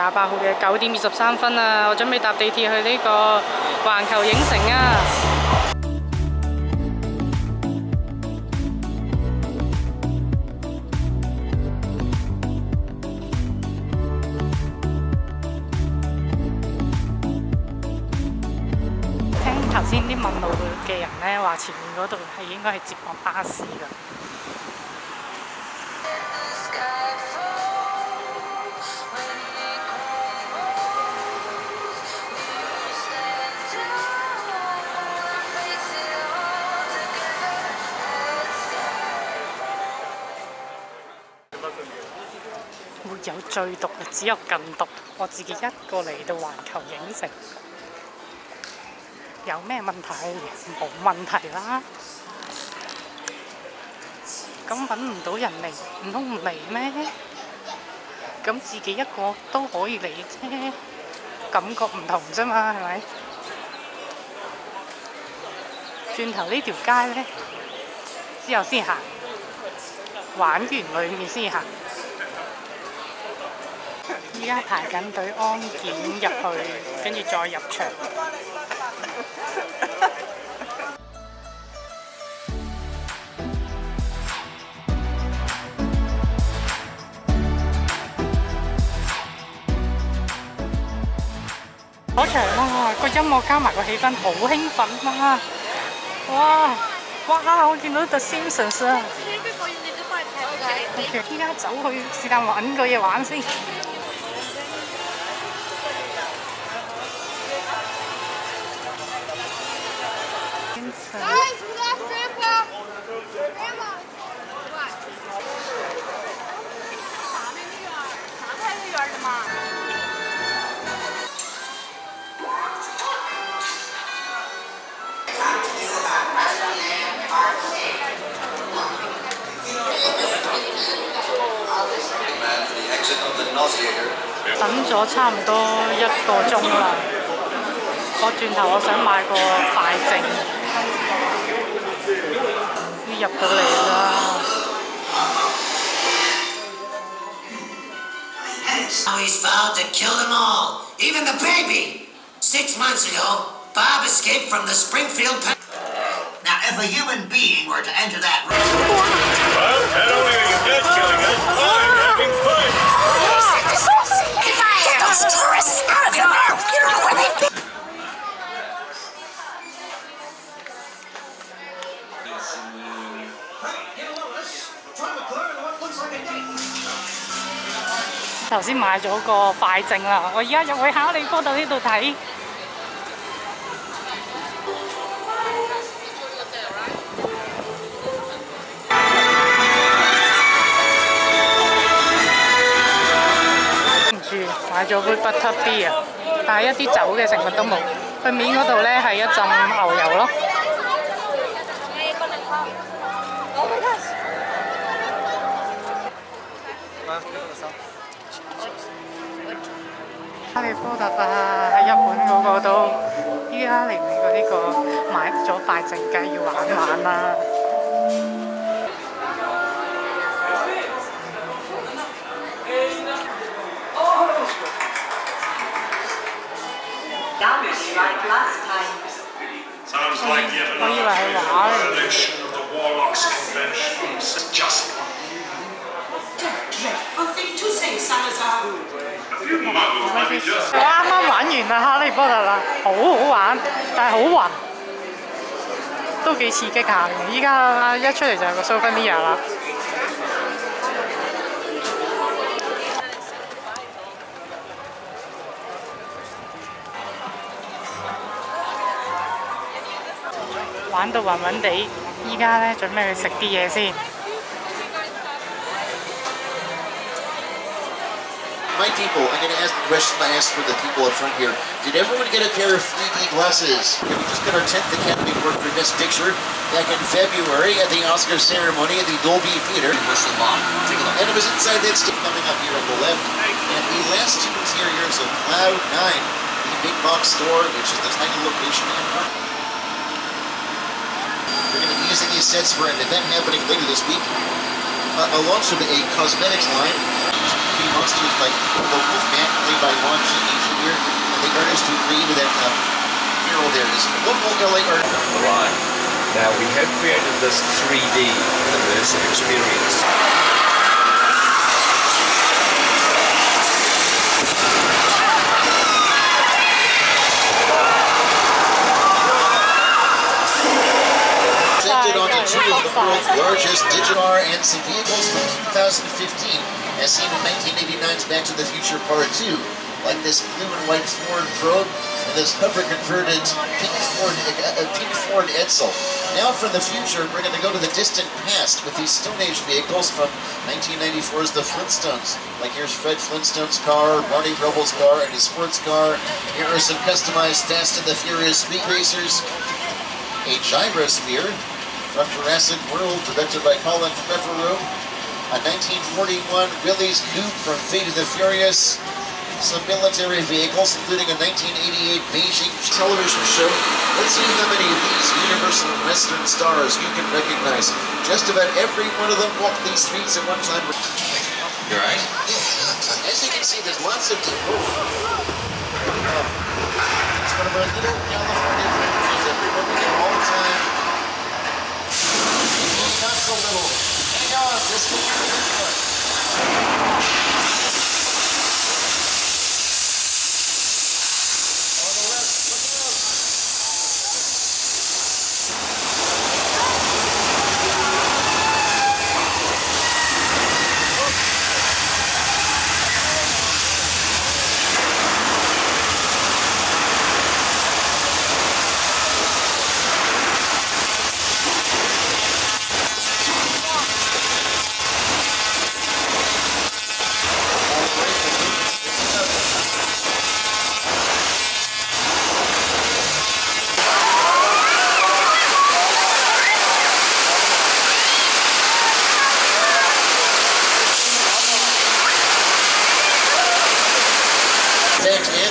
廿八號嘅九點二十三分啊！我準備搭地鐵去呢個環球影城啊！聽頭先啲問路嘅人呢話，前面嗰度係應該係接駁巴士㗎。 有最毒，只有更毒。我自己一個嚟到環球影城，有咩問題？冇問題啦。咁揾唔到人嚟，唔通唔嚟咩？咁自己一個都可以嚟啫，感覺唔同啫嘛，係咪？轉頭呢條街呢，之後先行，玩完裡面先行。 依家排緊隊安檢入去，跟住再入場。嗰場啊，個音樂加埋個氣氛好興奮啊！哇哇！我見到 The Simpsons 啊！OK，依家走去是但揾個嘢玩先。 Guys, we lost Grandpa. Grandma. What? 等咗差唔多一個鐘啦，我轉頭我想買個快證， yaptı Now he's vowed to kill them all, even the baby. Six months ago, Bob escaped from the Springfield pen. Now, if a human being were to enter that room... Well, head away, you dead killing us. I'm having fun. Get those tourists out 頭先買咗個快證啦，我而家入去哈利波特呢度睇。跟住買咗杯 butter beer，但係一啲酒嘅成分都冇。佢面嗰度呢係一浸牛油咯。 哈利波特啊，喺日本嗰個都，依家嚟美國呢個買咗快證，梗係要玩玩啦。 like last time. Sounds like yet 我以為 another 係畫嚟。 我啱啱玩完啦哈利波特啦，好好玩，但係好暈，都幾刺激下嘅。依家一出嚟就係個 Souvenir 啦。玩到暈暈地，依家咧準備去食啲嘢先。 My people, I'm going to ask the question I asked for the people up front here. Did everyone get a pair of 3D glasses? Yeah, we just got our 10th Academy Award for Best Picture back in February at the Oscar ceremony at the Dolby Theater. Whistle Bob. Take a look. And it was inside that stick coming up here on the left. And the last two interiors of Cloud 9, the big box store, which is the tiny location in We're going to be using these sets for an event happening later this week. Uh, a launch of a cosmetics line Movie Monsters, like The Wolfman, played by Lon Chaney Jr., and the artist who created that uh, mural there is a local LA artist. Right. Now we have created this 3D immersive experience. Presented onto two of the world's largest digital car and some vehicles from 2015, as seen in 1989's Back to the Future Part 2, like this blue and white Ford Probe and this hover converted pink Ford, uh, pink Ford Edsel. Now from the future, we're going to go to the distant past with these Stone Age vehicles from 1994's The Flintstones. Like here's Fred Flintstone's car, Barney Rubble's car, and his sports car. Here are some customized Fast and the Furious speed racers. A gyrosphere from Jurassic World, directed by Colin Trevorrow. A 1941 Willys Coupe from Fate of the Furious. Some military vehicles, including a 1988 Beijing television show. Let's see how many of these Universal Western stars you can recognize. Just about every one of them walked these streets at one time. You alright? As you can see, there's lots of. Oh. It's one of our little California friends that we them all the time. Not so little. This will be the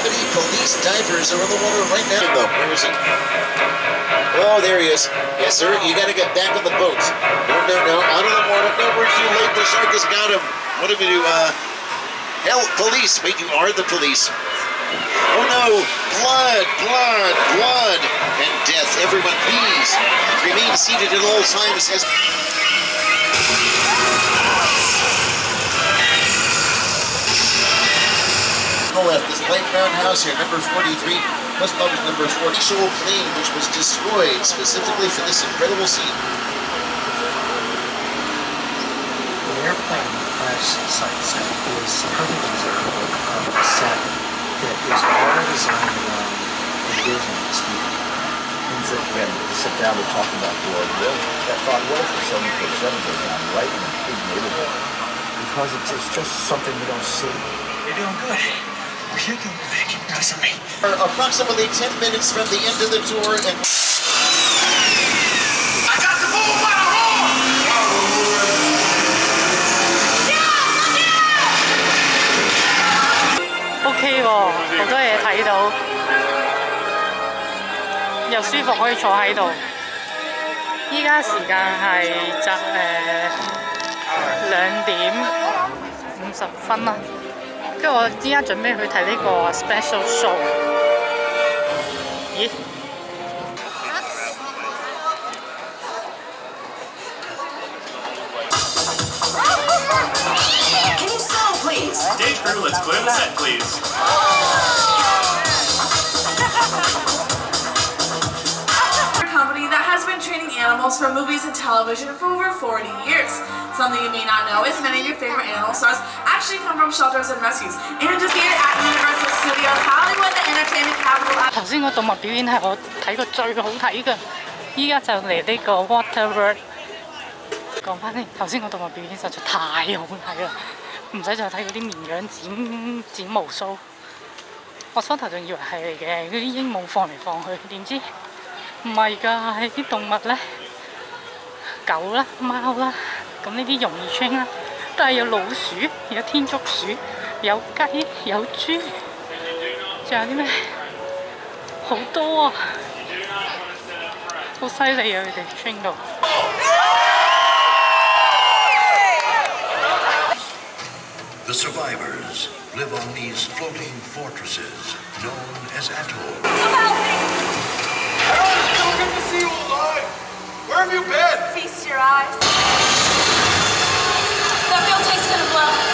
Amity police divers are in the water right now. Though, where is he? Oh, there he is. Yes, sir. You got to get back on the boat. No, no, no. Out of the water. No, we're too late. The shark has got him. What do we do? Uh, hell, police. Wait, you are the police. Oh no! Blood, blood, blood, and death. Everyone, please remain seated at all times as. The light brown house here, number 43, was known as number 40. Actual plane which was destroyed specifically for this incredible scene. The airplane crash site set is perfect example of a set that is all designed around envision speed. Means that when you sit down to talk about the Lord will, that thought, what if the 747 goes down right in a big neighborhood? Because it's, it's just something you don't see. You're doing good. You're doing good. Keep noticing me. We're approximately 10 minutes from the end of the tour and I got the bull by the horn! OK 喎，好多嘢睇到，又舒服可以坐喺度。依家时间系就诶两点五十分啦， 跟住我依家准备去睇呢个 special show。咦？ Can you slow, please? Stage crew, let's clear the set, please. animals for movies and television for over 40 years. Something you may not know is many of your favorite animal stars actually come from shelters and rescues. And just here at Universal Studios Hollywood, the entertainment capital of 头先个动物表演系我睇过最好睇嘅，依家就嚟呢个 Water World。讲翻先，头先个动物表演实在太好睇啦，唔使再睇嗰啲绵羊剪剪毛须。我初头仲以为系嚟嘅，嗰啲鹦鹉放嚟放去，点知唔系㗎，系啲动物咧， 狗啦、貓啦，咁呢啲容易 train 啦，但係有老鼠、有天竺鼠、有雞、有豬，仲有啲咩？好多啊！好犀利啊！佢哋 train 到。 The survivors live on these floating fortresses known as atolls. Harold, it's so good to see you alive. Where have you been? Feast your eyes. That field tank's gonna blow.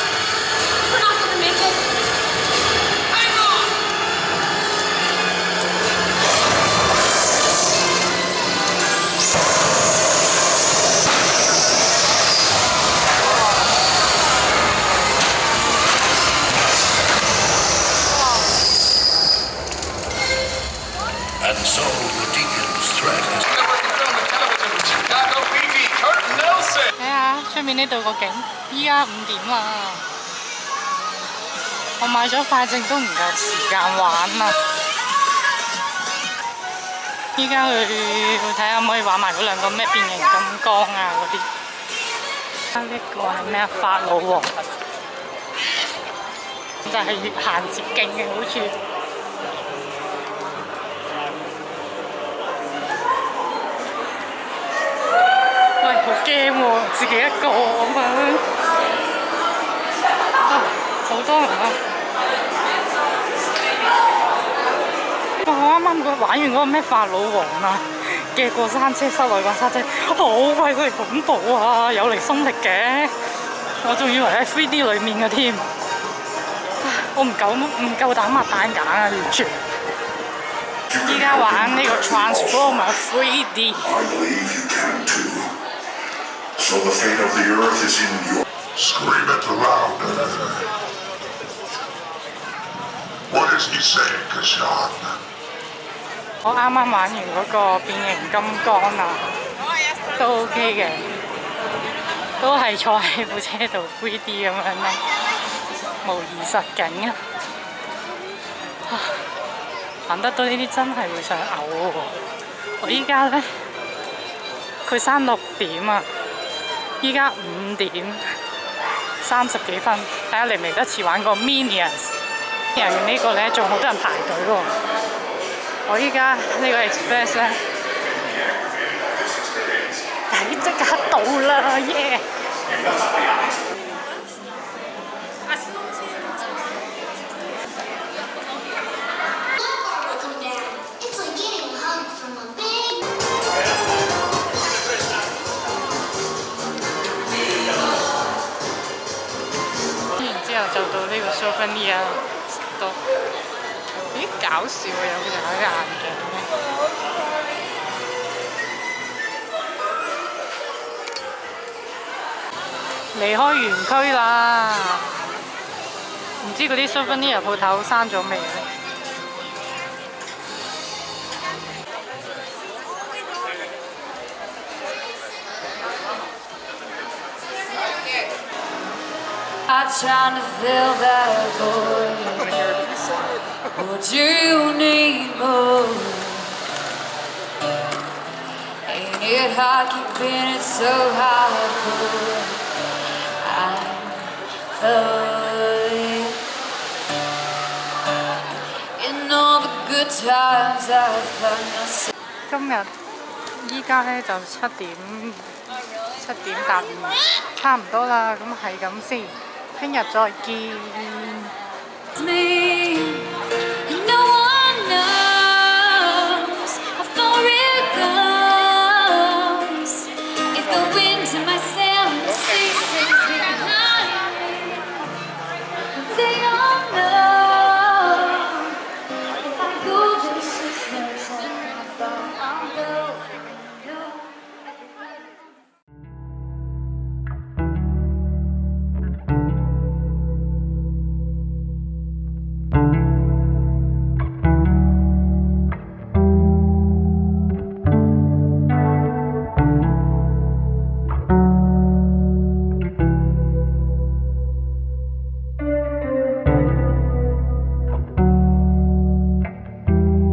個景，依家五點啦。我買咗快證都唔夠時間玩啊！依家去睇下可唔可以玩埋嗰兩個咩變形金剛啊嗰啲。啊呢個係咩啊？法老王，就係越行捷徑嘅好處。 好驚喎，自己一個咁樣，啊好多人啊！哇我啱啱嗰玩完嗰個咩法老王啊嘅過山車，室內過山車，好鬼佢恐怖啊！有離心力嘅，我仲以為喺 3D 裡面嘅添，唉我唔夠唔夠膽擘大眼啊！完全。依家玩呢個 Transformer 3D。 So the fate of the earth is in your... Scream it louder. What is he saying, Kashan? 我啱啱玩完嗰個變形金剛啊，都 OK 嘅，都係坐喺部車度 3D 咁樣咯，模擬實景啊！啊行得到呢啲真係會想嘔喎！我依家咧，佢閂六點啊， 依家五點三十幾分，睇下嚟唔嚟得切玩個 Minions。人呢個咧仲好多人排隊喎。我依家呢個 Express 咧，睇即刻到啦，耶！然 之後就到呢個 Souvenir 度，咦搞笑啊！有個人喺眼鏡咧。離開園區啦，唔知嗰啲 Souvenir 鋪頭閂咗未咧？ I'm trying to fill that void. What do you need more? Ain't it hard keeping it so hardcore? I'm falling. In all the good times I find myself. 今日依家咧就七点七点搭五，差唔多啦，咁系咁先， 생겼 죠. 이...